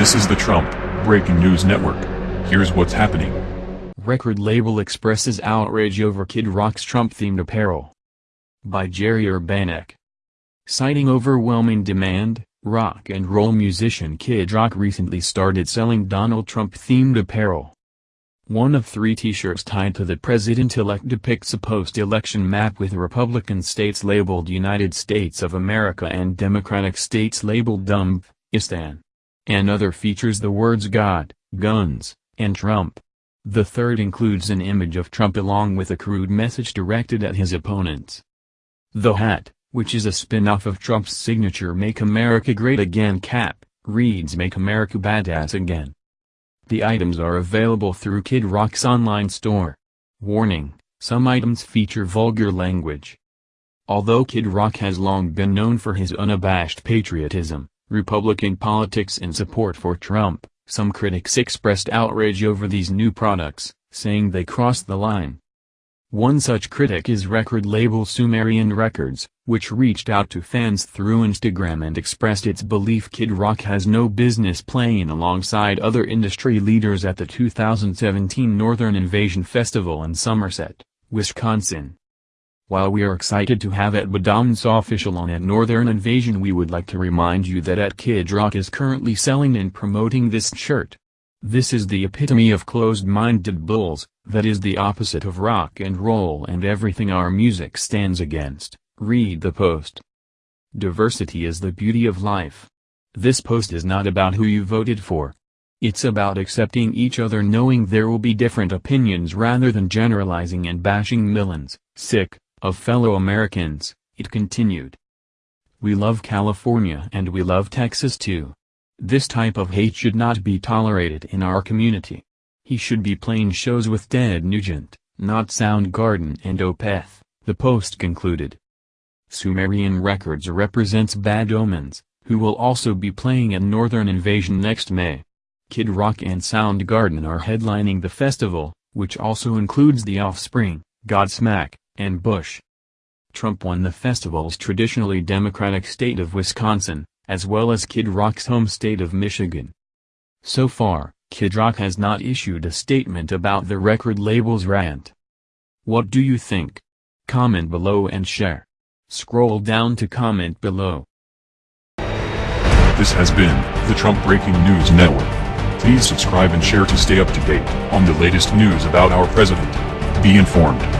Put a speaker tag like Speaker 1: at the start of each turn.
Speaker 1: This is the Trump Breaking News Network. Here's what's happening.
Speaker 2: Record label expresses outrage over Kid Rock's Trump-themed apparel. By Jerry Urbanek. Citing overwhelming demand, rock and roll musician Kid Rock recently started selling Donald Trump-themed apparel. One of three t-shirts tied to the president-elect depicts a post-election map with Republican states labeled United States of America and Democratic states labeled Dumb-istan. Another features the words God, guns, and Trump. The third includes an image of Trump along with a crude message directed at his opponents. The hat, which is a spin-off of Trump's signature Make America Great Again cap, reads Make America Badass Again. The items are available through Kid Rock's online store. Warning, some items feature vulgar language. Although Kid Rock has long been known for his unabashed patriotism, Republican politics and support for Trump, some critics expressed outrage over these new products, saying they crossed the line. One such critic is record label Sumerian Records, which reached out to fans through Instagram and expressed its belief Kid Rock has no business playing alongside other industry leaders at the 2017 Northern Invasion Festival in Somerset, Wisconsin. While we are excited to have Bad Omens official on at Northern Invasion we would like to remind you that at Kid Rock is currently selling and promoting this shirt. This is the epitome of closed-minded bulls, that is the opposite of rock and roll and everything our music stands against, read the post. Diversity is the beauty of life. This post is not about who you voted for. It's about accepting each other knowing there will be different opinions rather than generalizing and bashing millions, sick, of fellow Americans, it continued. We love California and we love Texas too. This type of hate should not be tolerated in our community. He should be playing shows with Ted Nugent, not Soundgarden and Opeth, the Post concluded. Sumerian Records represents Bad Omens, who will also be playing at Northern Invasion next May. Kid Rock and Soundgarden are headlining the festival, which also includes The Offspring, Godsmack, and Bush. Trump won the festival's traditionally Democratic state of Wisconsin, as well as Kid Rock's home state of Michigan. So far, Kid Rock has not issued a statement about the record label's rant. What do you think? Comment below and share. Scroll down to comment below.
Speaker 1: This has been the Trump Breaking News Network. Please subscribe and share to stay up to date on the latest news about our president. Be informed.